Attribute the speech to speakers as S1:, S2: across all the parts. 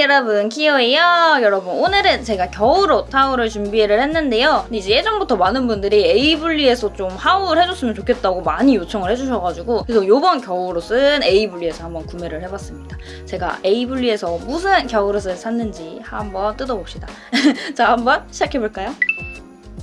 S1: 여러분 키오예요. 여러분 오늘은 제가 겨울옷 haul을 준비를 했는데요. 이제 예전부터 많은 분들이 에이블리에서 좀 haul 해줬으면 좋겠다고 많이 요청을 해주셔가지고 그래서 이번 겨울옷은 에이블리에서 한번 구매를 해봤습니다. 제가 에이블리에서 무슨 겨울옷을 샀는지 한번 뜯어봅시다. 자 한번 시작해볼까요?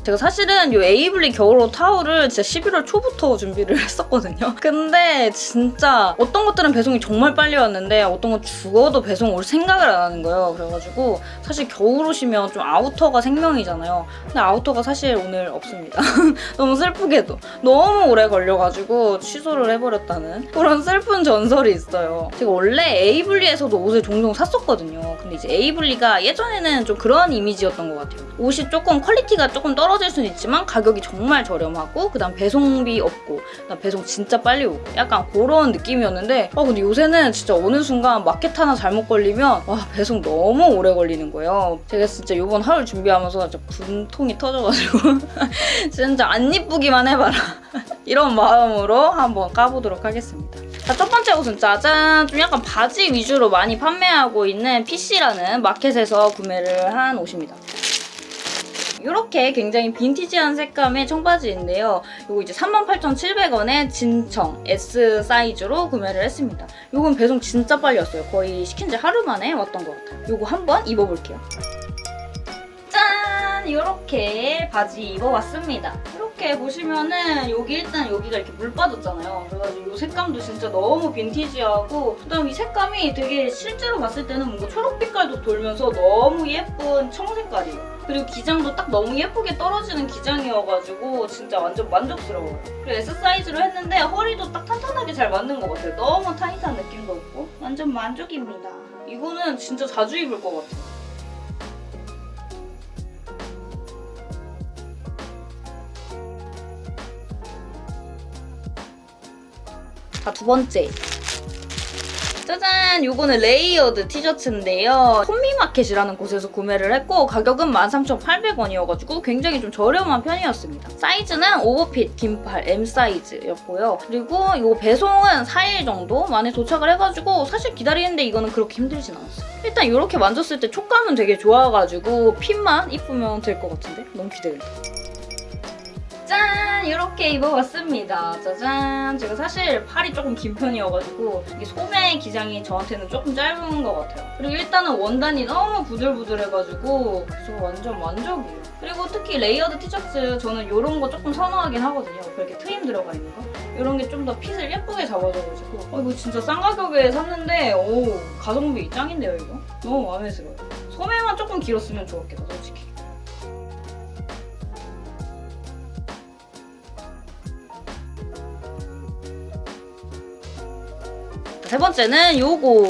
S1: 제가 사실은 이 에이블리 겨울옷 haul을 진짜 11월 초부터 준비를 했었거든요. 근데 진짜 어떤 것들은 배송이 정말 빨리 왔는데 어떤 건 죽어도 배송 올 생각을 안 하는 거예요. 그래가지고 사실 겨울옷이면 좀 outer가 생명이잖아요. 근데 outer가 사실 오늘 없습니다. 너무 슬프게도. 너무 오래 걸려가지고 취소를 해버렸다는 그런 슬픈 전설이 있어요. 제가 원래 에이블리에서도 옷을 종종 샀었거든요. 근데 이제 에이블리가 예전에는 좀 그런 이미지였던 것 같아요. 옷이 조금 quality가 조금 떨어 떨어질 수는 있지만 가격이 정말 저렴하고 그 다음 배송비 없고 그다음 배송 진짜 빨리 오고 약간 그런 느낌이었는데 아 근데 요새는 진짜 어느 순간 마켓 하나 잘못 걸리면 와 배송 너무 오래 걸리는 거예요. 제가 진짜 요번 haul 준비하면서 진짜 분통이 터져가지고 진짜 안 이쁘기만 해봐라 이런 마음으로 한번 까보도록 하겠습니다. 자, 첫 번째 옷은 짜잔! 좀 약간 바지 위주로 많이 판매하고 있는 PC라는 마켓에서 구매를 한 옷입니다. 이렇게 굉장히 빈티지한 색감의 청바지인데요. 이거 이제 38,700원에 진청 S 사이즈로 구매를 했습니다. 이건 배송 진짜 빨리 왔어요. 거의 시킨 지 하루 만에 왔던 것 같아요. 이거 한번 입어볼게요. 짠! 이렇게 바지 입어봤습니다. 이렇게 보시면은 여기 일단 여기가 이렇게 물 빠졌잖아요. 그래가지고 이 색감도 진짜 너무 빈티지하고 그다음 이 색감이 되게 실제로 봤을 때는 뭔가 초록 빛깔도 돌면서 너무 예쁜 청색깔이에요. 그리고 기장도 딱 너무 예쁘게 떨어지는 기장이어가지고 진짜 완전 만족스러워요. 그리고 S 사이즈로 했는데 허리도 딱 탄탄하게 잘 맞는 것 같아요. 너무 타이트한 느낌도 없고 완전 만족입니다. 이거는 진짜 자주 입을 것 같아요. 자, 두 번째. 짜잔! 요거는 layered 티셔츠인데요. 콤미마켓이라는 곳에서 구매를 했고 가격은 13,800원이어가지고 굉장히 좀 저렴한 편이었습니다. 사이즈는 오버핏 긴팔 M 사이즈였고요. 그리고 이거 배송은 4일 정도 만에 도착을 해가지고 사실 기다리는데 이거는 그렇게 힘들진 않았어요. 일단 이렇게 만졌을 때 촉감은 되게 좋아가지고 fit만 이쁘면 될 것 같은데? 너무 기대된다. 짠! 이렇게 입어봤습니다. 짜잔! 제가 사실 팔이 조금 긴 편이어가지고 이게 소매 기장이 저한테는 조금 짧은 것 같아요. 그리고 일단은 원단이 너무 부들부들해가지고 저 완전 만족이에요. 그리고 특히 layered 티셔츠 저는 이런 거 조금 선호하긴 하거든요. 그렇게 트임 들어가 있는 거. 이런 게 좀 더 fit을 예쁘게 잡아줘가지고 어, 이거 진짜 싼 가격에 샀는데 오 가성비 짱인데요 이거? 너무 마음에 들어요. 소매만 조금 길었으면 좋았겠다 솔직히. 세 번째는 요거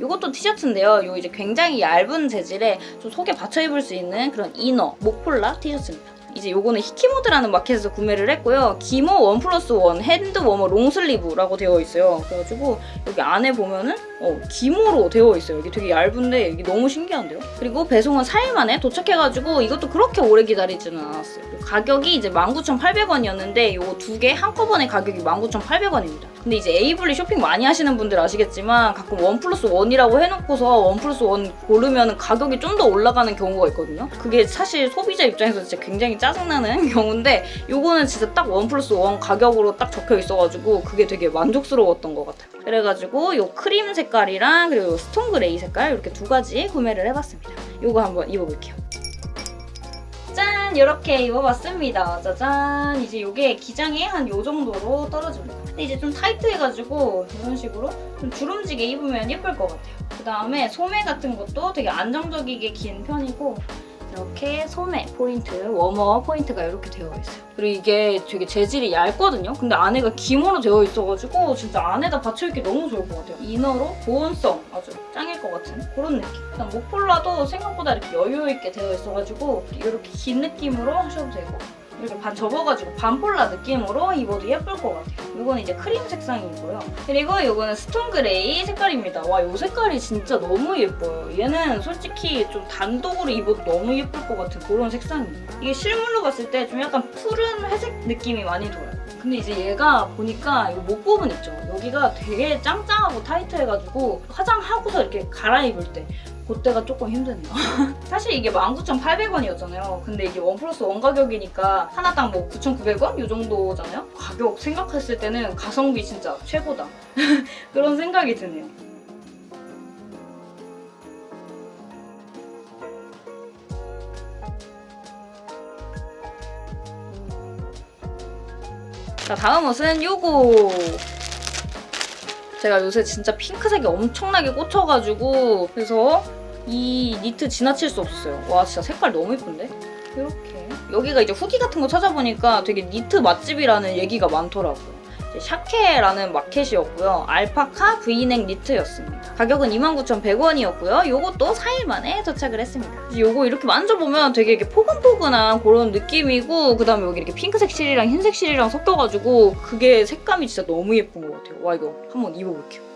S1: 이것도 티셔츠인데요. 요 이제 굉장히 얇은 재질의 좀 속에 받쳐 입을 수 있는 그런 inner 목폴라 티셔츠입니다. 이제 요거는 히키모드라는 마켓에서 구매를 했고요. 기모 one plus one hand warmer long sleeve라고 되어 있어요. 그래가지고 여기 안에 보면은 어, 기모로 되어 있어요. 이게 되게 얇은데 이게 너무 신기한데요? 그리고 배송은 4일 만에 도착해가지고 이것도 그렇게 오래 기다리지는 않았어요. 가격이 이제 19,800원이었는데 이거 두개 한꺼번에 가격이 19,800원입니다. 근데 이제 에이블리 쇼핑 많이 하시는 분들 아시겠지만 가끔 one plus one이라고 해놓고서 one plus one 고르면 가격이 좀 더 올라가는 경우가 있거든요. 그게 사실 소비자 입장에서 진짜 굉장히 짜증나는 경우인데 이거는 진짜 딱 one plus one 가격으로 딱 적혀 있어가지고 그게 되게 만족스러웠던 것 같아요. 그래가지고 이 크림 색깔이랑 그리고 stone gray 색깔 이렇게 두 가지 구매를 해봤습니다. 이거 한번 입어볼게요. 짠! 이렇게 입어봤습니다. 짜잔! 이제 이게 기장이 한 요 정도로 떨어집니다. 근데 이제 좀 타이트해가지고 이런 식으로 좀 주름지게 입으면 예쁠 것 같아요. 그 다음에 소매 같은 것도 되게 안정적이게 긴 편이고 이렇게 소매 포인트, 워머 포인트가 이렇게 되어 있어요. 그리고 이게 되게 재질이 얇거든요? 근데 안에가 기모로 되어 있어가지고 진짜 안에다 받쳐입기 너무 좋을 것 같아요. inner로 보온성 아주 짱일 것 같은 그런 느낌. 일단 목폴라도 생각보다 이렇게 여유 있게 되어 있어가지고 이렇게 긴 느낌으로 하셔도 되고 이렇게 반 접어가지고 반폴라 느낌으로 입어도 예쁠 것 같아요. 이거는 이제 크림 색상이고요. 그리고 이거는 stone gray 색깔입니다. 와, 이 색깔이 진짜 너무 예뻐요. 얘는 솔직히 좀 단독으로 입어도 너무 예쁠 것 같은 그런 색상이에요. 이게 실물로 봤을 때 좀 약간 푸른 회색 느낌이 많이 돌아요. 근데 이제 얘가 보니까 이 목 부분 있죠? 여기가 되게 짱짱하고 타이트해가지고 화장하고서 이렇게 갈아입을 때 그때가 조금 힘드네요. 사실 이게 19,800원이었잖아요. 근데 이게 원 플러스 원 가격이니까 하나당 뭐 9,900원? 이 정도잖아요? 가격 생각했을 때는 가성비 진짜 최고다. 그런 생각이 드네요. 자 다음 옷은 요거 제가 요새 진짜 핑크색이 엄청나게 꽂혀가지고 그래서 이 니트 지나칠 수 없었어요. 와 진짜 색깔 너무 예쁜데? 이렇게. 여기가 이제 후기 같은 거 찾아보니까 되게 니트 맛집이라는 얘기가 많더라고요 샤케라는 마켓이었고요 알파카 브이넥 니트였습니다 가격은 29,100원이었고요 요것도 4일 만에 도착을 했습니다 요거 이렇게 만져보면 되게 이렇게 포근포근한 그런 느낌이고 그 다음에 여기 이렇게 핑크색 실이랑 흰색 실이랑 섞여가지고 그게 색감이 진짜 너무 예쁜 것 같아요 와 이거 한번 입어볼게요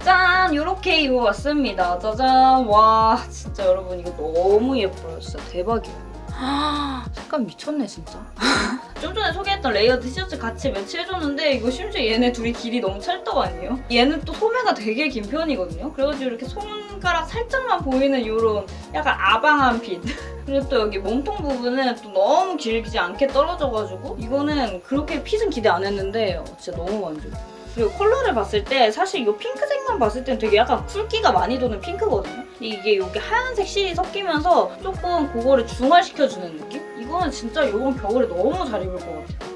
S1: 짠! 이렇게 입어봤습니다. 짜잔! 와 진짜 여러분 이거 너무 예뻐요. 진짜 대박이에요. 아, 색감 미쳤네 진짜. 좀 전에 소개했던 layered 티셔츠 같이 매치해줬는데 이거 심지어 얘네 둘이 길이 너무 찰떡 아니에요? 얘는 또 소매가 되게 긴 편이거든요. 그래가지고 이렇게 손가락 살짝만 보이는 이런 약간 아방한 fit. 그리고 또 여기 몸통 부분은 또 너무 길지 않게 떨어져가지고 이거는 그렇게 fit은 기대 안 했는데 어, 진짜 너무 만족해요. 그리고 컬러를 봤을 때 사실 이 핑크색만 봤을 땐 되게 약간 cool기가 많이 도는 핑크거든요. 이게 여기 하얀색 실이 섞이면서 조금 그거를 중화시켜주는 느낌? 이거는 진짜 이번 겨울에 너무 잘 입을 것 같아요.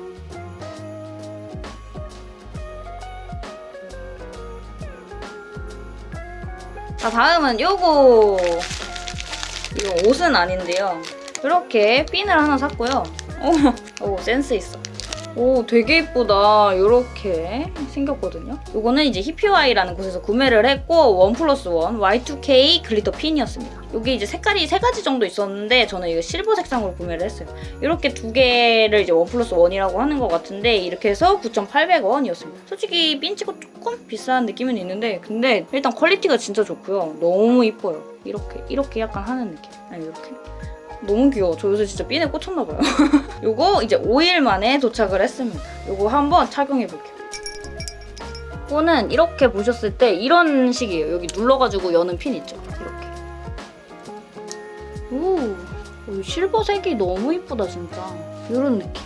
S1: 자 다음은 요거 이거 옷은 아닌데요. 이렇게 핀을 하나 샀고요. 오, 오 센스 있어. 오 되게 예쁘다. 이렇게 생겼거든요. 이거는 이제 히피와이라는 곳에서 구매를 했고 one plus one Y2K glitter 핀이었습니다. 이게 이제 색깔이 세 가지 정도 있었는데 저는 이거 실버 색상으로 구매를 했어요. 이렇게 두 개를 이제 one plus one이라고 하는 것 같은데 이렇게 해서 9,800원이었습니다. 솔직히 핀 치고 조금 비싼 느낌은 있는데 근데 일단 quality가 진짜 좋고요. 너무 이뻐요. 이렇게 이렇게 약간 하는 느낌. 아니 이렇게 너무 귀여워. 저 요새 진짜 핀에 꽂혔나봐요. 요거 이제 5일 만에 도착을 했습니다. 요거 한번 착용해볼게요. 이거는 이렇게 보셨을 때 이런 식이에요. 여기 눌러가지고 여는 핀 있죠? 이렇게. 오, 오 실버색이 너무 이쁘다 진짜. 이런 느낌.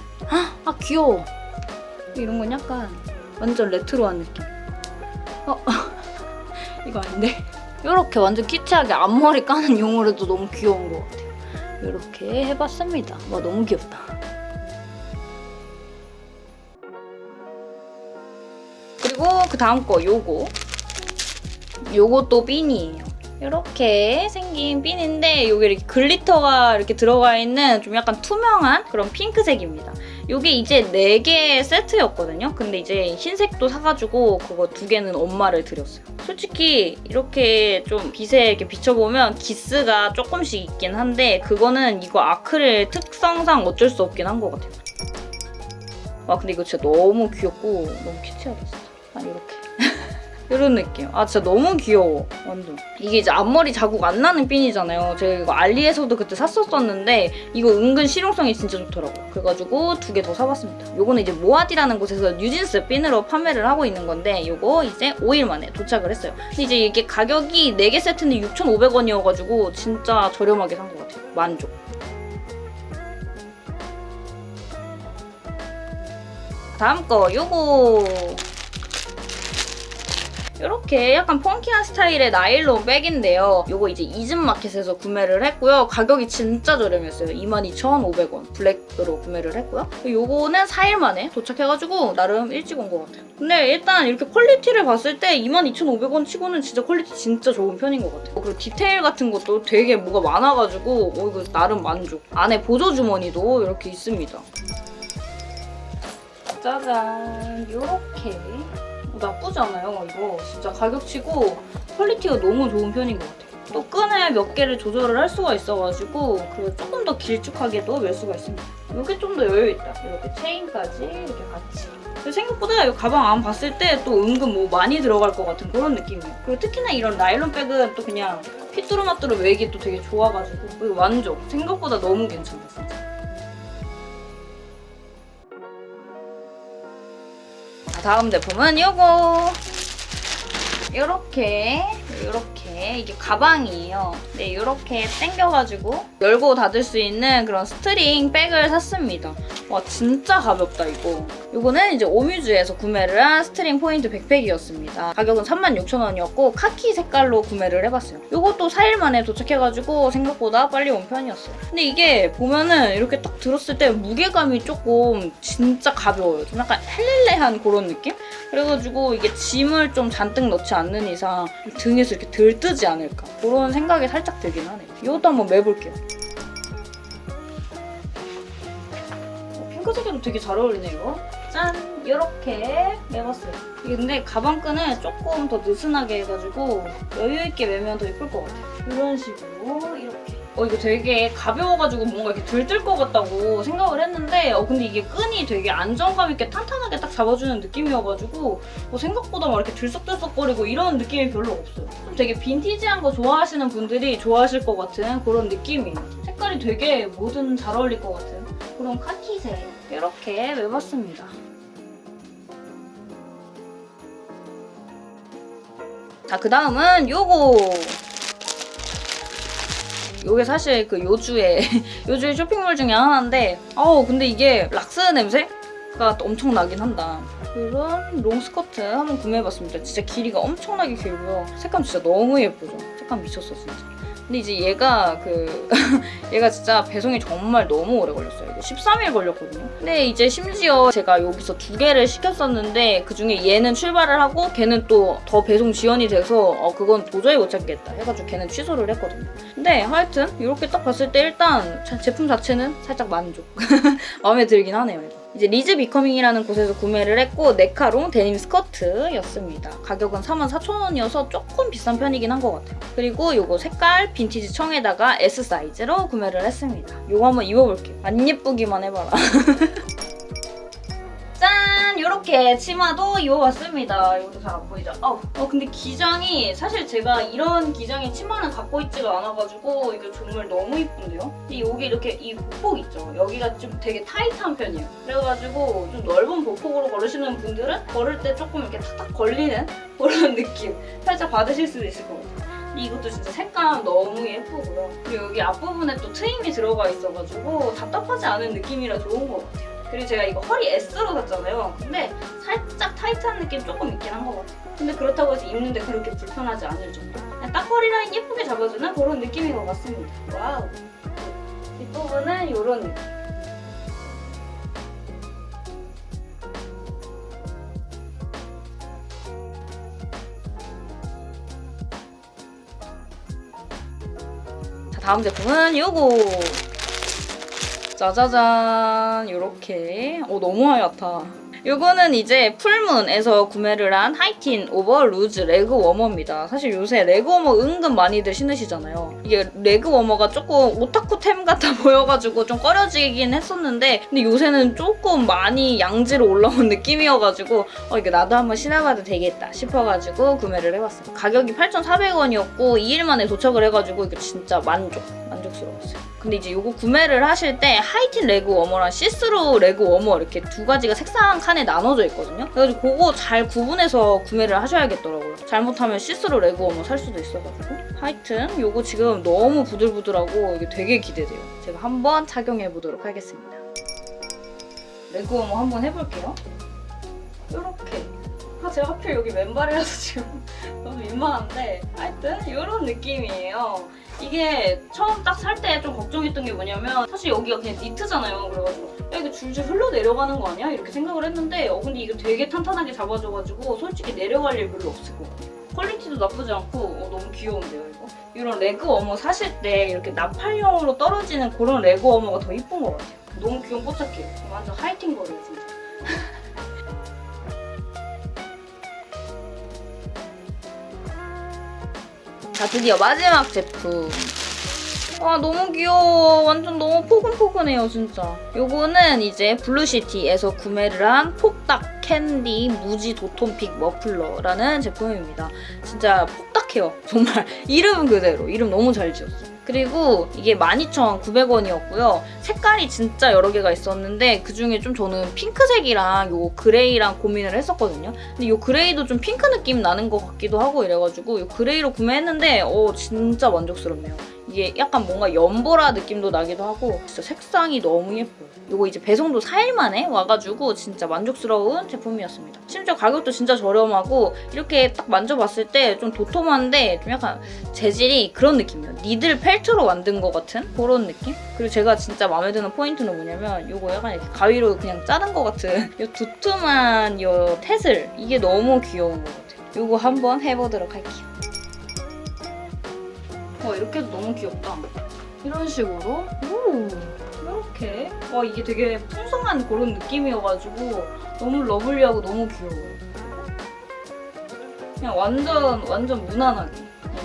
S1: 아 귀여워. 이런 건 약간 완전 레트로한 느낌. 어, 이거 아닌데? 이렇게 완전 키치하게 앞머리 까는 용으로도 너무 귀여운 것 같아요. 이렇게 해봤습니다. 와 너무 귀엽다. 그리고 그 다음 거 요거 요것도 핀이에요. 이렇게 생긴 핀인데 이게 이렇게 글리터가 이렇게 들어가 있는 좀 약간 투명한 그런 핑크색입니다. 이게 이제 4개 세트였거든요. 근데 이제 흰색도 사가지고 그거 두 개는 엄마를 드렸어요. 솔직히 이렇게 좀 빛에 이렇게 비춰보면 기스가 조금씩 있긴 한데 그거는 이거 아크릴 특성상 어쩔 수 없긴 한 것 같아요. 와 근데 이거 진짜 너무 귀엽고 너무 큐티하다 진짜. 아 이렇게. 이런 느낌. 아 진짜 너무 귀여워. 완전. 이게 이제 앞머리 자국 안 나는 핀이잖아요. 제가 이거 알리에서도 그때 샀었었는데 이거 은근 실용성이 진짜 좋더라고요. 그래가지고 두 개 더 사봤습니다. 요거는 이제 모아디라는 곳에서 뉴진스 핀으로 판매를 하고 있는 건데 요거 이제 5일 만에 도착을 했어요. 근데 이제 이게 가격이 4개 세트인데 6,500원이어가지고 진짜 저렴하게 산 것 같아요. 만족. 다음 거 요거 이렇게 약간 funky한 스타일의 나일론 bag인데요. 이거 이제 이즘마켓에서 구매를 했고요. 가격이 진짜 저렴했어요. 22,500원 블랙으로 구매를 했고요. 이거는 4일 만에 도착해가지고 나름 일찍 온 것 같아요. 근데 일단 이렇게 quality를 봤을 때 22,500원 치고는 진짜 quality 진짜 좋은 편인 것 같아요. 그리고 디테일 같은 것도 되게 뭐가 많아가지고 어, 이거 나름 만족. 안에 보조 주머니도 이렇게 있습니다. 짜잔 이렇게 나쁘지 않아요 이거. 진짜 가격치고 quality가 너무 좋은 편인 것 같아요. 또 끈을 몇 개를 조절을 할 수가 있어가지고 그리고 조금 더 길쭉하게도 멜 수가 있습니다. 이게 좀 더 여유있다. 이렇게 체인까지 이렇게 같이. 생각보다 이 가방 안 봤을 때 또 은근 뭐 많이 들어갈 것 같은 그런 느낌이에요. 그리고 특히나 이런 나일론 bag은 또 그냥 휘뚜루마뚜루 메기 또 되게 좋아가지고. 만족. 생각보다 너무 진짜 다음 제품은 요거. 요렇게 요렇게 이게 가방이에요. 네, 요렇게 당겨가지고 열고 닫을 수 있는 그런 string bag을 샀습니다. 와 진짜 가볍다 이거. 요거는 이제 오뮤즈에서 구매를 한 string 포인트 백팩이었습니다. 가격은 36,000원이었고 카키 색깔로 구매를 해봤어요. 요것도 4일 만에 도착해가지고 생각보다 빨리 온 편이었어요. 근데 이게 보면은 이렇게 딱 들었을 때 무게감이 조금 진짜 가벼워요. 좀 약간 헬렐레한 그런 느낌? 그래가지고 이게 짐을 좀 잔뜩 넣지 않는 이상 등에서 이렇게 들뜨지 않을까 그런 생각이 살짝 들긴 하네요. 이것도 한번 매볼게요. 핑크색에도 되게 잘 어울리네 이거. 짠! 이렇게 매봤어요. 근데 가방끈을 조금 더 느슨하게 해가지고 여유있게 매면 더 예쁠 것 같아요. 이런 식으로 이렇게. 어 이거 되게 가벼워가지고 뭔가 이렇게 들뜰 것 같다고 생각을 했는데 어 근데 이게 끈이 되게 안정감 있게 탄탄하게 딱 잡아주는 느낌이어가지고 어, 생각보다 막 이렇게 들썩들썩거리고 이런 느낌이 별로 없어요. 좀 되게 빈티지한 거 좋아하시는 분들이 좋아하실 것 같은 그런 느낌이에요. 색깔이 되게 뭐든 잘 어울릴 것 같은 그런 카키색 이렇게 매봤습니다. 자, 그 다음은 요거. 요게 사실 그 요주의, 요주의 쇼핑몰 중에 하나인데, 아우, 근데 이게 락스 냄새가 엄청 나긴 한다. 이런 롱 스커트 한번 구매해봤습니다. 진짜 길이가 엄청나게 길고요. 색감 진짜 너무 예쁘죠? 색감 미쳤어, 진짜. 근데 이제 얘가 그 얘가 진짜 배송이 정말 너무 오래 걸렸어요. 이거 13일 걸렸거든요. 근데 이제 심지어 제가 여기서 두 개를 시켰었는데 그중에 얘는 출발을 하고 걔는 또 더 배송 지연이 돼서 어 그건 도저히 못 찾겠다 해가지고 걔는 취소를 했거든요. 근데 하여튼 이렇게 딱 봤을 때 일단 자- 제품 자체는 살짝 만족. 마음에 들긴 하네요. 이제 리즈 비커밍이라는 곳에서 구매를 했고 네카롱 데님 스커트였습니다. 가격은 44,000원이어서 조금 비싼 편이긴 한 것 같아요. 그리고 이거 색깔 빈티지 청에다가 S 사이즈로 구매를 했습니다. 이거 한번 입어볼게요. 안 예쁘기만 해봐라. 짠! 이렇게 치마도 입어봤습니다. 이것도 잘 안 보이죠? 어, 어, 근데 기장이 사실 제가 이런 기장의 치마는 갖고 있지가 않아가지고 이거 정말 너무 이쁜데요? 여기 이렇게 이 보폭 있죠? 여기가 좀 되게 타이트한 편이에요. 그래가지고 좀 넓은 보폭으로 걸으시는 분들은 걸을 때 조금 이렇게 탁탁 걸리는 그런 느낌 살짝 받으실 수도 있을 것 같아요. 이것도 진짜 색감 너무 예쁘고요. 그리고 여기 앞부분에 또 트임이 들어가 있어가지고 답답하지 않은 느낌이라 좋은 것 같아요. 그리고 제가 이거 허리 S로 샀잖아요. 근데 살짝 타이트한 느낌 조금 있긴 한 것 같아요. 근데 그렇다고 해서 입는데 그렇게 불편하지 않을 정도. 그냥 딱 허리 라인 예쁘게 잡아주는 그런 느낌인 것 같습니다. 와우. 뒷부분은 이런 느낌. 자, 다음 제품은 요거. 짜자잔 이렇게. 어 너무 하얗다. 요거는 이제 풀문에서 구매를 한 하이틴 오버 루즈 레그 워머입니다. 사실 요새 레그 워머 은근 많이들 신으시잖아요. 이게 레그 워머가 조금 오타쿠템 같아 보여가지고 좀 꺼려지긴 했었는데 근데 요새는 조금 많이 양지로 올라온 느낌이어가지고 어 이게 나도 한번 신어봐도 되겠다 싶어가지고 구매를 해봤어요 가격이 8,400원이었고 2일 만에 도착을 해가지고 이게 진짜 만족 만족스러웠어요 근데 이제 이거 구매를 하실 때 하이틴 레그 워머랑 시스루 레그 워머 이렇게 두 가지가 색상 칸에 나눠져 있거든요. 그래가지고 그거 잘 구분해서 구매를 하셔야겠더라고요. 잘못하면 시스루 레그 워머 살 수도 있어가지고. 하여튼 이거 지금 너무 부들부들하고 이게 되게 기대돼요. 제가 한번 착용해보도록 하겠습니다. 레그 워머 한번 해볼게요. 이렇게. 아, 제가 하필 여기 맨발이라서 지금 너무 민망한데 하여튼 이런 느낌이에요. 이게 처음 딱 살 때 좀 걱정했던 게 뭐냐면 사실 여기가 그냥 니트잖아요. 그래가지고 야 이거 줄줄 흘러 내려가는 거 아니야? 이렇게 생각을 했는데 어 근데 이거 되게 탄탄하게 잡아줘가지고 솔직히 내려갈 일 별로 없을 것 같아요. 퀄리티도 나쁘지 않고 어, 너무 귀여운데요 이거? 이런 레그 워머 사실 때 이렇게 나팔형으로 떨어지는 그런 레그 워머가 더 이쁜 것 같아요. 너무 귀염뽀짝해요. 완전 하이틴 거예요 자 드디어 마지막 제품. 와 너무 귀여워. 완전 너무 포근포근해요 진짜. 요거는 이제 블루시티에서 구매를 한 폭닥 캔디 무지 도톰픽 머플러라는 제품입니다. 진짜 폭닥해요. 정말 이름은 그대로. 이름 너무 잘 지었어요 그리고 이게 12,900원이었고요. 색깔이 진짜 여러 개가 있었는데 그중에 좀 저는 핑크색이랑 요 그레이랑 고민을 했었거든요. 근데 요 그레이도 좀 핑크 느낌 나는 것 같기도 하고 이래가지고 요 그레이로 구매했는데 어 진짜 만족스럽네요. 이게 약간 뭔가 연보라 느낌도 나기도 하고 진짜 색상이 너무 예뻐요. 이거 이제 배송도 4일 만에 와가지고 진짜 만족스러운 제품이었습니다. 심지어 가격도 진짜 저렴하고 이렇게 딱 만져봤을 때 좀 도톰한데 좀 약간 재질이 그런 느낌이에요. 니들 펠트로 만든 것 같은 그런 느낌? 그리고 제가 진짜 마음에 드는 포인트는 뭐냐면 이거 약간 이렇게 가위로 그냥 자른 것 같은 이 두툼한 이 태슬 이게 너무 귀여운 것 같아요. 이거 한번 해보도록 할게요. 와 이렇게 해도 너무 귀엽다. 이런 식으로 오 이렇게 와 이게 되게 풍성한 그런 느낌이어가지고 너무 lovely하고 너무 귀여워요. 그냥 완전 완전 무난하게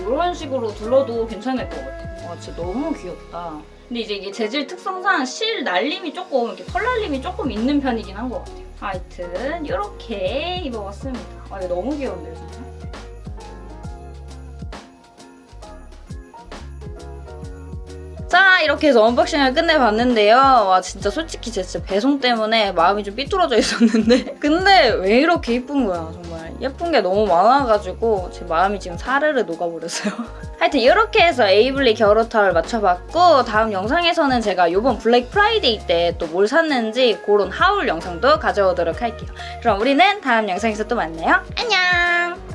S1: 이런 식으로 둘러도 괜찮을 것 같아요. 와 진짜 너무 귀엽다. 근데 이제 이게 재질 특성상 실 날림이 조금 이렇게 털 날림이 조금 있는 편이긴 한 것 같아요. 하여튼 이렇게 입어봤습니다. 와 이거 너무 귀여운데요 진짜. 자 이렇게 해서 unboxing을 끝내봤는데요. 와 진짜 솔직히 제 진짜 배송 때문에 마음이 좀 삐뚤어져 있었는데 근데 왜 이렇게 예쁜 거야 정말 예쁜 게 너무 많아가지고 제 마음이 지금 사르르 녹아버렸어요. 하여튼 이렇게 해서 에이블리 겨울옷 haul 마쳐봤고 다음 영상에서는 제가 이번 블랙 프라이데이 때 또 뭘 샀는지 그런 haul 영상도 가져오도록 할게요. 그럼 우리는 다음 영상에서 또 만나요. 안녕!